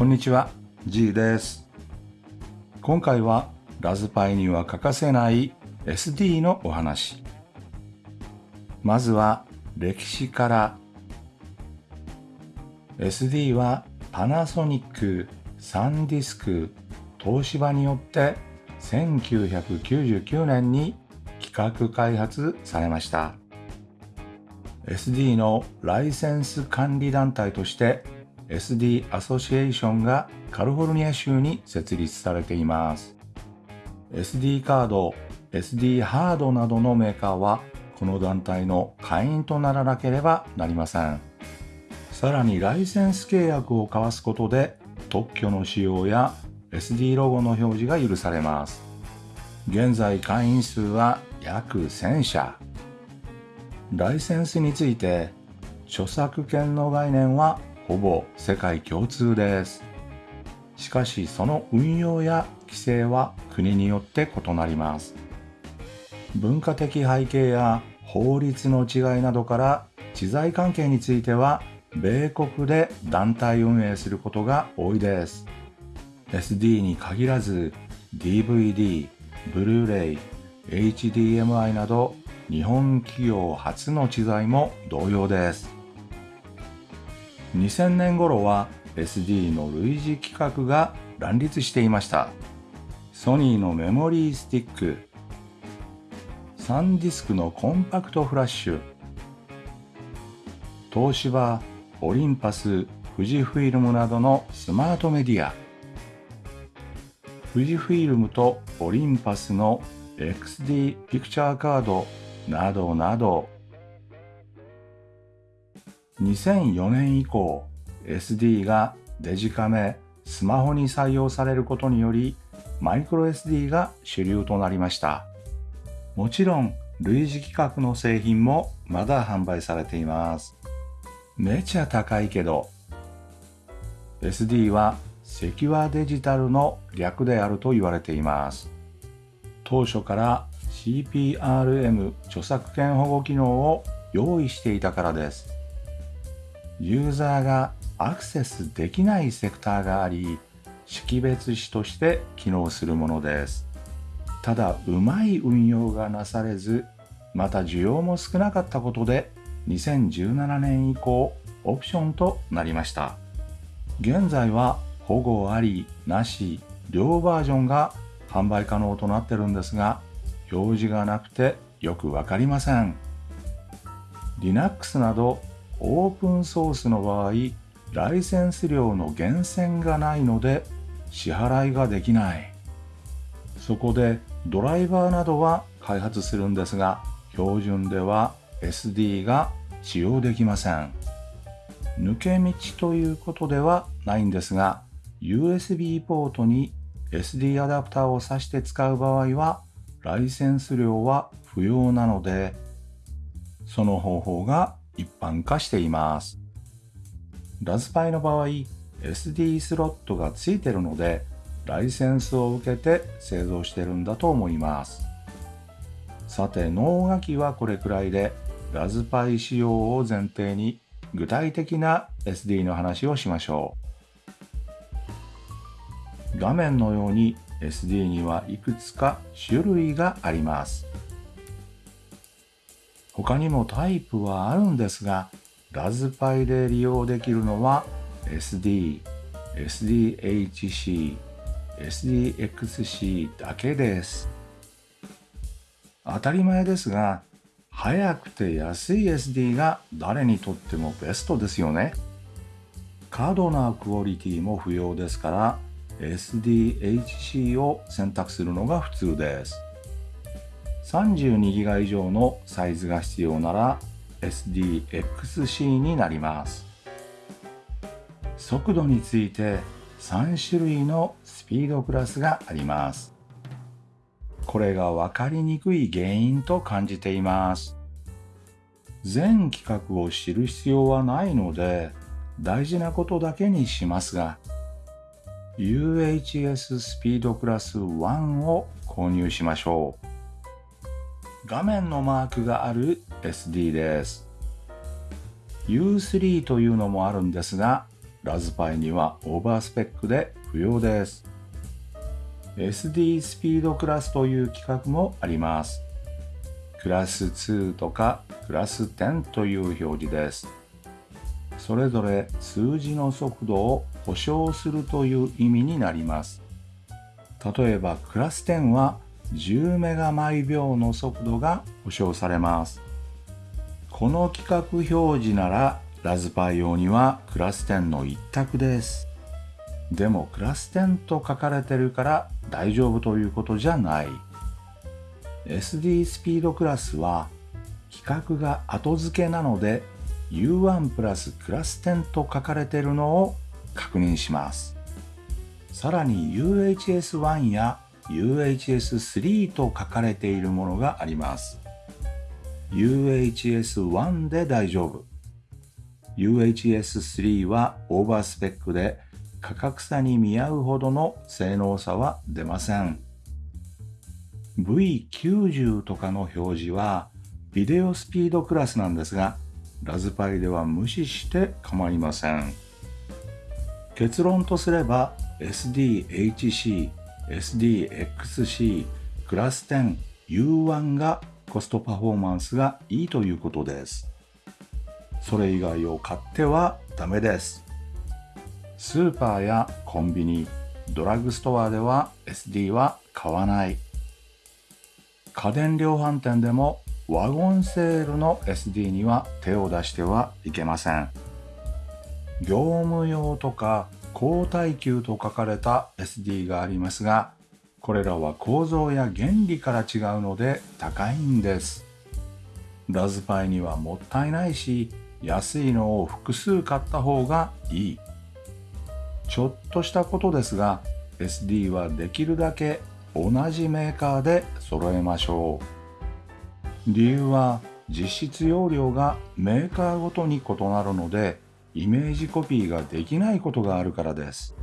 こんにちは。G です。今回はラズパイには欠かせない SD のお話。まずは歴史から。SD はパナソニック、サンディスク、東芝によって1999年に企画開発されました。SD のライセンス管理団体として SD アソシエーションがカリフォルニア州に設立されています。SD カード、SD ハードなどのメーカーはこの団体の会員とならなければなりません。さらにライセンス契約を交わすことで特許の使用や SD ロゴの表示が許されます。現在会員数は約1000社。ライセンスについて著作権の概念はほぼ世界共通です。しかしその運用や規制は国によって異なります。文化的背景や法律の違いなどから知財関係については米国で団体運営することが多いです。SD に限らず DVD、ブルーレイ、HDMI など日本企業初の知財も同様です。2000年頃は SD の類似規格が乱立していました。ソニーのメモリースティックサンディスクのコンパクトフラッシュ東芝オリンパス富士フイルムなどのスマートメディア。富士フイルムとオリンパスの XD ピクチャーカードなどなど2004年以降 SD がデジカメスマホに採用されることによりマイクロ SD が主流となりました。もちろん類似規格の製品もまだ販売されています。めちゃ高いけど SD はセキュアデジタルの略であると言われています。当初から CPRM 著作権保護機能を用意していたからです。ユーザーがアクセスできないセクターがあり識別子として機能するものです。ただうまい運用がなされずまた需要も少なかったことで2017年以降オプションとなりました。現在は保護ありなし両バージョンが販売可能となってるんですが表示がなくてよくわかりません。Linux などオープンソースの場合ライセンス料の源泉がないので支払いができない。そこでドライバーなどは開発するんですが標準では SD が使用できません。抜け道ということではないんですが USB ポートに SD アダプターを挿して使う場合はライセンス料は不要なのでその方法が一般化しています。ラズパイの場合 SD スロットがついてるのでライセンスを受けて製造してるんだと思います。さて脳書きはこれくらいでラズパイ仕様を前提に具体的な SD の話をしましょう。画面のように SD にはいくつか種類があります。他にもタイプはあるんですがラズパイで利用できるのは SD、SDHC、SDXC だけです。当たり前ですが、速くて安い SD が誰にとってもベストですよね。過度なクオリティも不要ですから SDHC を選択するのが普通です。32GB 以上のサイズが必要なら SDXC になります。速度について3種類のスピードクラスがあります。これが分かりにくい原因と感じています。全規格を知る必要はないので大事なことだけにしますが UHS スピードクラス1を購入しましょう。画面のマークがある SD です U3 というのもあるんですがラズパイにはオーバースペックで不要です。SD スピードクラスという規格もあります。クラス2とかクラス10という表示です。それぞれ数字の速度を保証するという意味になります。例えばクラス10は10メガ毎秒の速度が保証されます。この規格表示ならラズパイ用にはクラス10の一択です。でもクラス10と書かれてるから大丈夫ということじゃない。SD スピードクラスは規格が後付けなので U1 プラスクラス10と書かれてるのを確認します。さらに UHS1 や UHS3 と書かれているものがあります。UHS1 で大丈夫。UHS3 はオーバースペックで価格差に見合うほどの性能差は出ません。V90 とかの表示はビデオスピードクラスなんですが、ラズパイでは無視して構いません。結論とすれば SDHC、SDXC、クラス10、U1 がコストパフォーマンスがいいということです。それ以外を買ってはダメです。スーパーやコンビニ、ドラッグストアでは SD は買わない。家電量販店でもワゴンセールの SD には手を出してはいけません。業務用とか高耐久と書かれた SD がありますが、これらは構造や原理から違うので高いんです。ラズパイにはもったいないし、安いのを複数買った方がいい。ちょっとしたことですが SD はできるだけ同じメーカーで揃えましょう理由は実質容量がメーカーごとに異なるのでイメージコピーができないことがあるからです。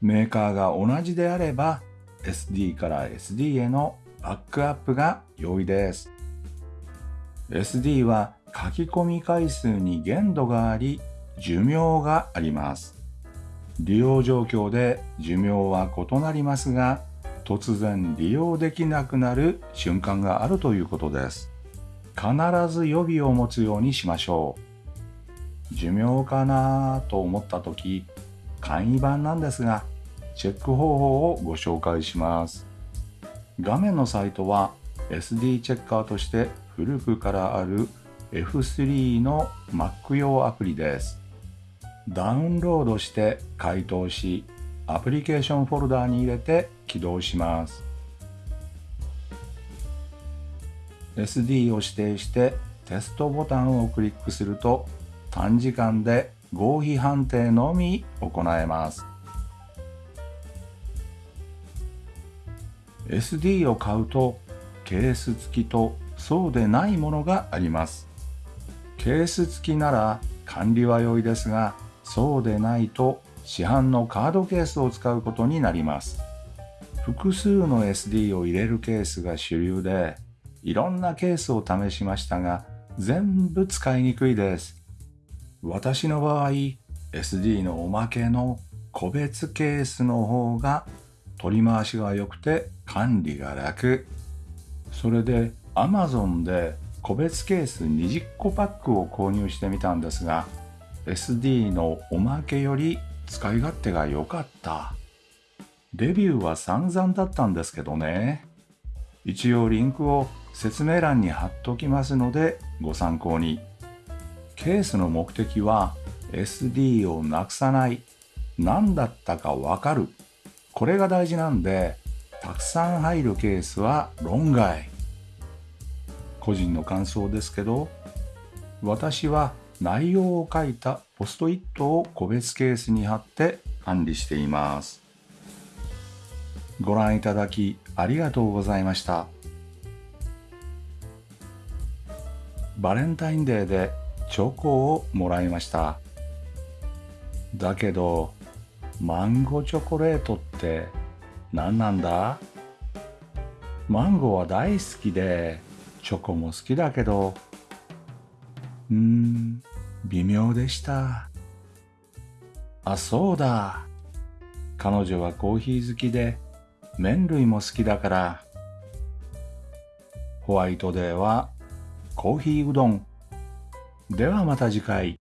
メーカーが同じであれば SD から SD へのバックアップが容易です。SD は書き込み回数に限度があり寿命があります。利用状況で寿命は異なりますが突然利用できなくなる瞬間があるということです。必ず予備を持つようにしましょう。寿命かなと思った時簡易版なんですがチェック方法をご紹介します。画面のサイトは SD チェッカーとして古くからある F3 の Mac 用アプリです。ダウンロードして解凍しアプリケーションフォルダーに入れて起動します。SD を指定してテストボタンをクリックすると短時間で合否判定のみ行えます SD を買うとケース付きとそうでないものがありますケース付きなら管理は良いですがそうでないと市販のカードケースを使うことになります。複数の SD を入れるケースが主流で、いろんなケースを試しましたが、全部使いにくいです。私の場合、SD のおまけの個別ケースの方が取り回しが良くて管理が楽。それで Amazon で個別ケース20個パックを購入してみたんですが、SD のおまけより使い勝手が良かった。レビューは散々だったんですけどね。一応リンクを説明欄に貼っときますのでご参考に。ケースの目的は SD をなくさない。何だったかわかる。これが大事なんで、たくさん入るケースは論外。個人の感想ですけど、私は内容を書いたポストイットを個別ケースに貼って管理しています。ご覧いただきありがとうございました。バレンタインデーでチョコをもらいました。だけど、マンゴーチョコレートって何なんだ？マンゴーは大好きで、チョコも好きだけど、うーん、微妙でした。あ、そうだ。彼女はコーヒー好きで、麺類も好きだから。ホワイトデーはコーヒーうどん。ではまた次回。